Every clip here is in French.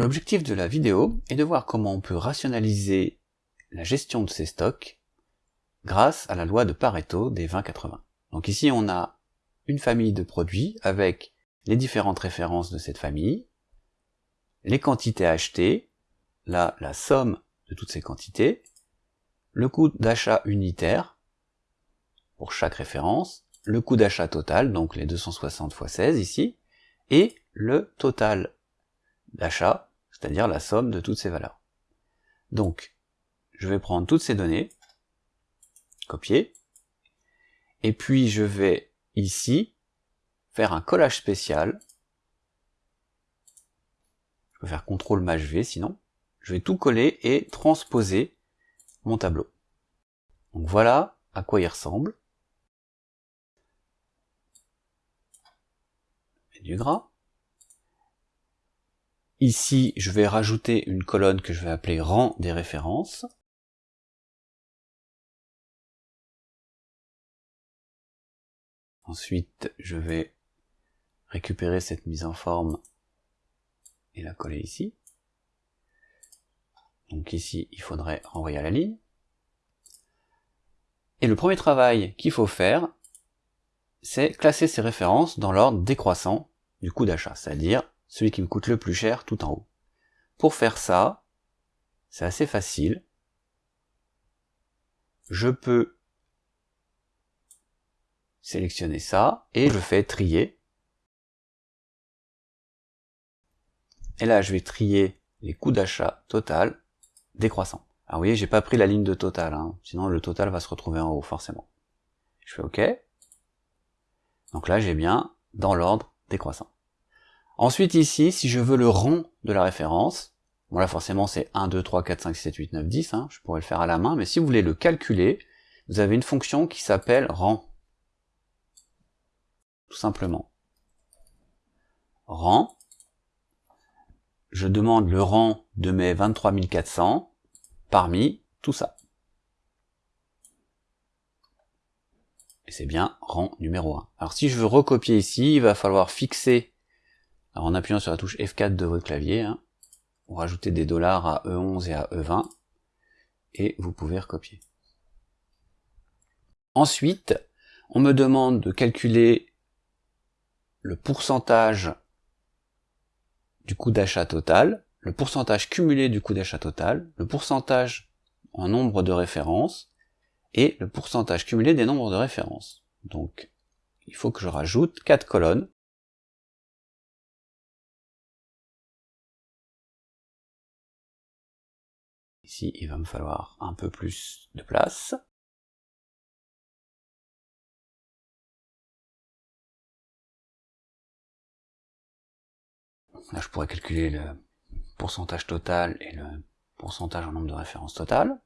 L'objectif de la vidéo est de voir comment on peut rationaliser la gestion de ces stocks grâce à la loi de Pareto des 20-80. Donc ici on a une famille de produits avec les différentes références de cette famille, les quantités achetées, là la somme de toutes ces quantités, le coût d'achat unitaire pour chaque référence, le coût d'achat total, donc les 260 x 16 ici, et le total d'achat, c'est-à-dire la somme de toutes ces valeurs. Donc, je vais prendre toutes ces données, copier, et puis je vais ici faire un collage spécial. Je peux faire CTRL MAJ sinon. Je vais tout coller et transposer mon tableau. Donc voilà à quoi il ressemble. Et du gras. Ici, je vais rajouter une colonne que je vais appeler rang des références. Ensuite, je vais récupérer cette mise en forme et la coller ici. Donc ici, il faudrait renvoyer à la ligne. Et le premier travail qu'il faut faire, c'est classer ces références dans l'ordre décroissant du coût d'achat, c'est-à-dire celui qui me coûte le plus cher tout en haut. Pour faire ça, c'est assez facile. Je peux sélectionner ça et je fais trier. Et là, je vais trier les coûts d'achat total décroissant. Alors vous voyez, j'ai pas pris la ligne de total, hein. sinon le total va se retrouver en haut forcément. Je fais OK. Donc là, j'ai bien dans l'ordre décroissant. Ensuite ici, si je veux le rang de la référence, bon là forcément c'est 1, 2, 3, 4, 5, 6, 7, 8, 9, 10, hein, je pourrais le faire à la main, mais si vous voulez le calculer, vous avez une fonction qui s'appelle rang. Tout simplement. Rang. Je demande le rang de mes 23400 parmi tout ça. Et c'est bien rang numéro 1. Alors si je veux recopier ici, il va falloir fixer en appuyant sur la touche F4 de votre clavier, hein, vous rajoutez des dollars à E11 et à E20, et vous pouvez recopier. Ensuite, on me demande de calculer le pourcentage du coût d'achat total, le pourcentage cumulé du coût d'achat total, le pourcentage en nombre de références, et le pourcentage cumulé des nombres de références. Donc, il faut que je rajoute quatre colonnes Ici, il va me falloir un peu plus de place. Là, je pourrais calculer le pourcentage total et le pourcentage en nombre de références totales.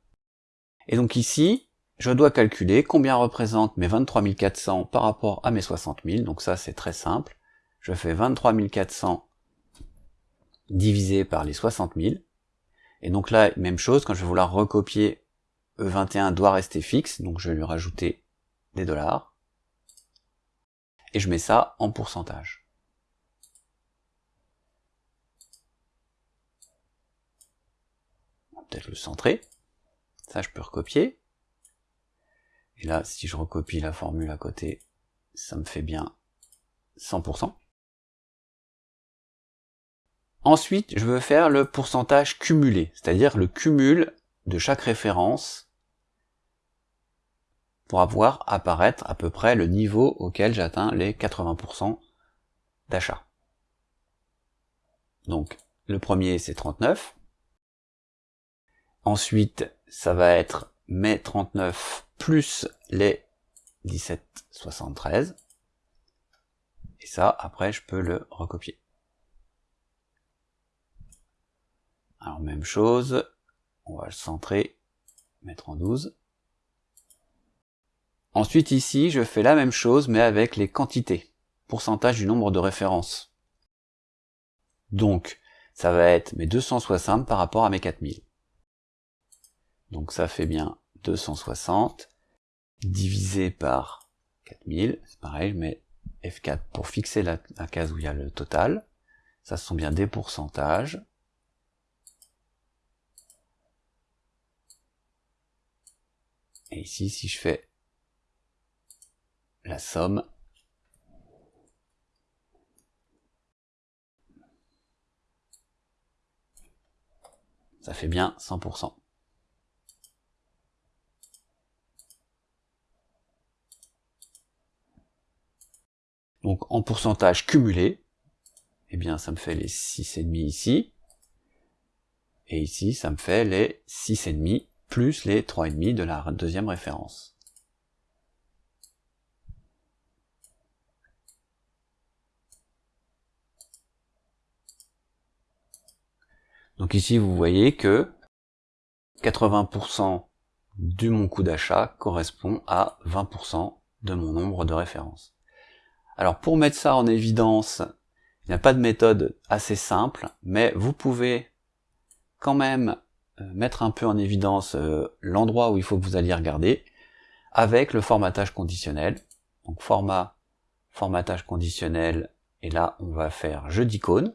Et donc ici, je dois calculer combien représente mes 23 400 par rapport à mes 60 000. Donc ça, c'est très simple. Je fais 23 400 divisé par les 60 000. Et donc là, même chose, quand je vais vouloir recopier E21 doit rester fixe, donc je vais lui rajouter des dollars. Et je mets ça en pourcentage. Peut-être le centrer. Ça, je peux recopier. Et là, si je recopie la formule à côté, ça me fait bien 100%. Ensuite, je veux faire le pourcentage cumulé, c'est-à-dire le cumul de chaque référence pour avoir apparaître à peu près le niveau auquel j'atteins les 80% d'achat. Donc, le premier c'est 39. Ensuite, ça va être mes 39 plus les 17,73. Et ça, après, je peux le recopier. Alors même chose, on va le centrer, mettre en 12. Ensuite ici, je fais la même chose mais avec les quantités, pourcentage du nombre de références. Donc, ça va être mes 260 par rapport à mes 4000. Donc ça fait bien 260 divisé par 4000, c'est pareil, je mets F4 pour fixer la, la case où il y a le total. Ça, sont bien des pourcentages. Et ici, si je fais la somme, ça fait bien 100%. Donc en pourcentage cumulé, eh bien ça me fait les 6,5 ici. Et ici, ça me fait les 6,5 plus les 3,5 de la deuxième référence. Donc ici, vous voyez que 80% de mon coût d'achat correspond à 20% de mon nombre de références. Alors pour mettre ça en évidence, il n'y a pas de méthode assez simple, mais vous pouvez quand même mettre un peu en évidence euh, l'endroit où il faut que vous alliez regarder avec le formatage conditionnel. Donc format, formatage conditionnel, et là on va faire jeu d'icône.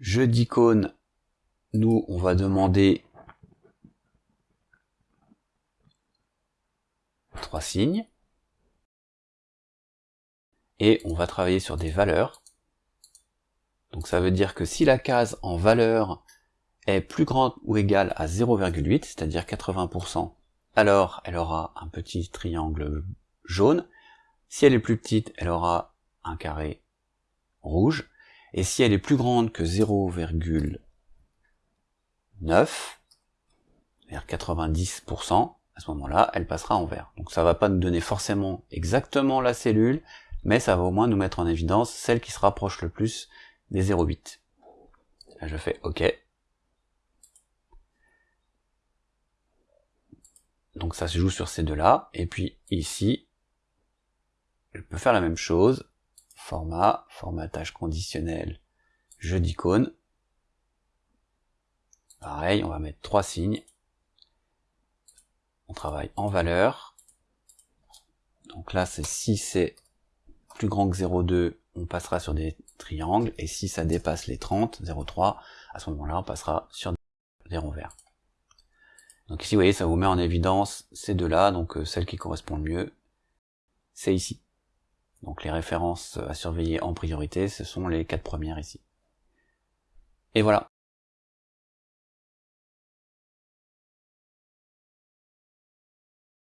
Jeu d'icône, nous on va demander trois signes. Et on va travailler sur des valeurs. Donc ça veut dire que si la case en valeur est plus grande ou égale à 0,8, c'est-à-dire 80%, alors elle aura un petit triangle jaune. Si elle est plus petite, elle aura un carré rouge. Et si elle est plus grande que 0,9, vers 90%, à ce moment-là, elle passera en vert. Donc ça va pas nous donner forcément exactement la cellule, mais ça va au moins nous mettre en évidence celle qui se rapproche le plus des 0,8. Là je fais OK. Donc ça se joue sur ces deux-là, et puis ici, je peux faire la même chose, format, formatage conditionnel, jeu d'icône. Pareil, on va mettre trois signes, on travaille en valeur. Donc là, c'est si c'est plus grand que 0,2, on passera sur des triangles, et si ça dépasse les 30, 0,3, à ce moment-là, on passera sur des ronds verts. Donc ici, vous voyez, ça vous met en évidence ces deux-là, donc euh, celle qui correspond le mieux, c'est ici. Donc les références à surveiller en priorité, ce sont les quatre premières ici. Et voilà,